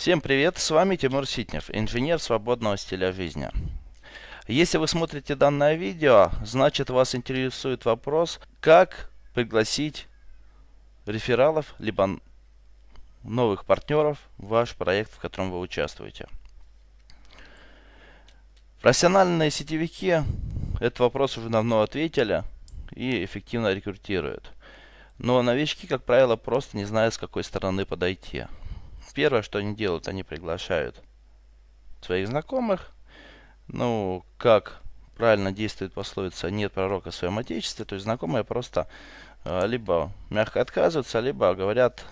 Всем привет, с вами Тимур Ситнев, инженер свободного стиля жизни. Если вы смотрите данное видео, значит вас интересует вопрос, как пригласить рефералов, либо новых партнеров в ваш проект, в котором вы участвуете. Профессиональные сетевики этот вопрос уже давно ответили и эффективно рекрутируют. Но новички, как правило, просто не знают, с какой стороны подойти. Первое, что они делают, они приглашают своих знакомых. Ну, как правильно действует пословица «нет пророка в своем отечестве», то есть знакомые просто э, либо мягко отказываются, либо говорят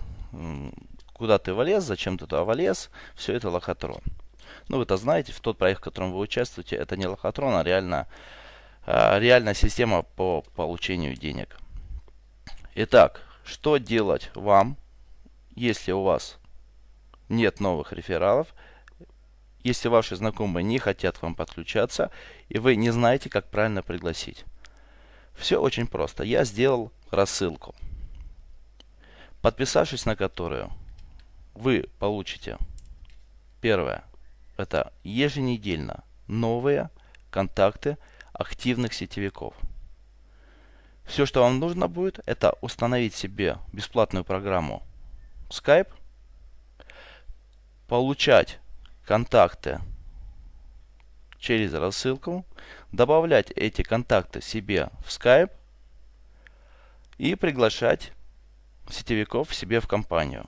«куда ты влез, зачем ты туда влез», все это лохотрон. Ну, вы-то знаете, в тот проект, в котором вы участвуете, это не лохотрон, а реально, э, реальная система по получению денег. Итак, что делать вам, если у вас нет новых рефералов, если ваши знакомые не хотят вам подключаться, и вы не знаете, как правильно пригласить. Все очень просто. Я сделал рассылку, подписавшись на которую вы получите первое, это еженедельно новые контакты активных сетевиков – все, что вам нужно будет, это установить себе бесплатную программу Skype, получать контакты через рассылку, добавлять эти контакты себе в Skype и приглашать сетевиков себе в компанию.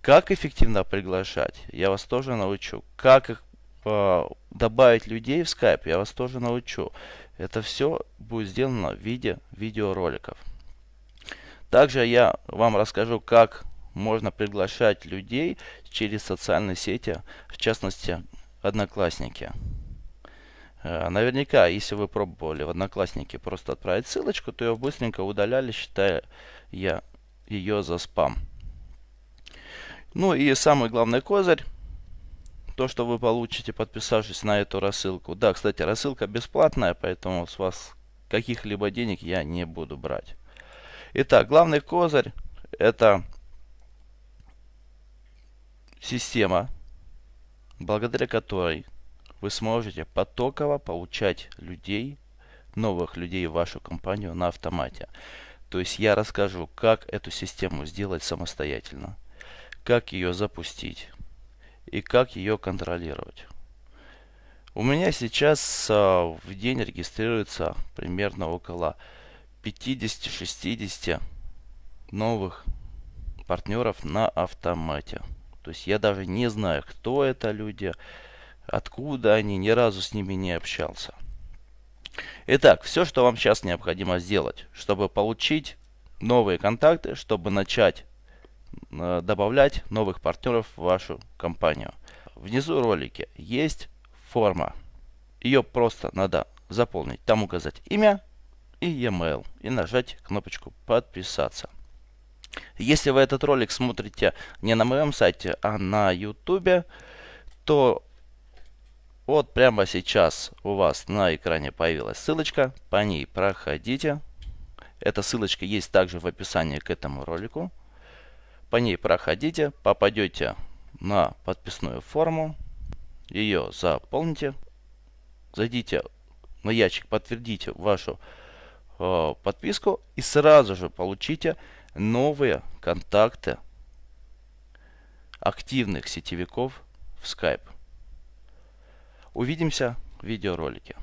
Как эффективно приглашать, я вас тоже научу. Как их э, добавить людей в Skype, я вас тоже научу. Это все будет сделано в виде видеороликов. Также я вам расскажу, как можно приглашать людей через социальные сети, в частности, Одноклассники. Э, наверняка, если вы пробовали в Одноклассники просто отправить ссылочку, то ее быстренько удаляли, считая я ее за спам. Ну и самый главный козырь то, что вы получите, подписавшись на эту рассылку. Да, кстати, рассылка бесплатная, поэтому с вас каких-либо денег я не буду брать. Итак, главный козырь это система, благодаря которой вы сможете потоково получать людей, новых людей в вашу компанию на автомате. То есть я расскажу, как эту систему сделать самостоятельно, как ее запустить, и как ее контролировать. У меня сейчас а, в день регистрируется примерно около 50-60 новых партнеров на автомате. То есть я даже не знаю, кто это люди, откуда они, ни разу с ними не общался. Итак, все, что вам сейчас необходимо сделать, чтобы получить новые контакты, чтобы начать Э, добавлять новых партнеров в вашу компанию. Внизу ролики есть форма. Ее просто надо заполнить. Там указать имя и e-mail. И нажать кнопочку подписаться. Если вы этот ролик смотрите не на моем сайте, а на YouTube, то вот прямо сейчас у вас на экране появилась ссылочка. По ней проходите. Эта ссылочка есть также в описании к этому ролику. По ней проходите, попадете на подписную форму, ее заполните, зайдите на ящик, подтвердите вашу э, подписку и сразу же получите новые контакты активных сетевиков в Skype. Увидимся в видеоролике.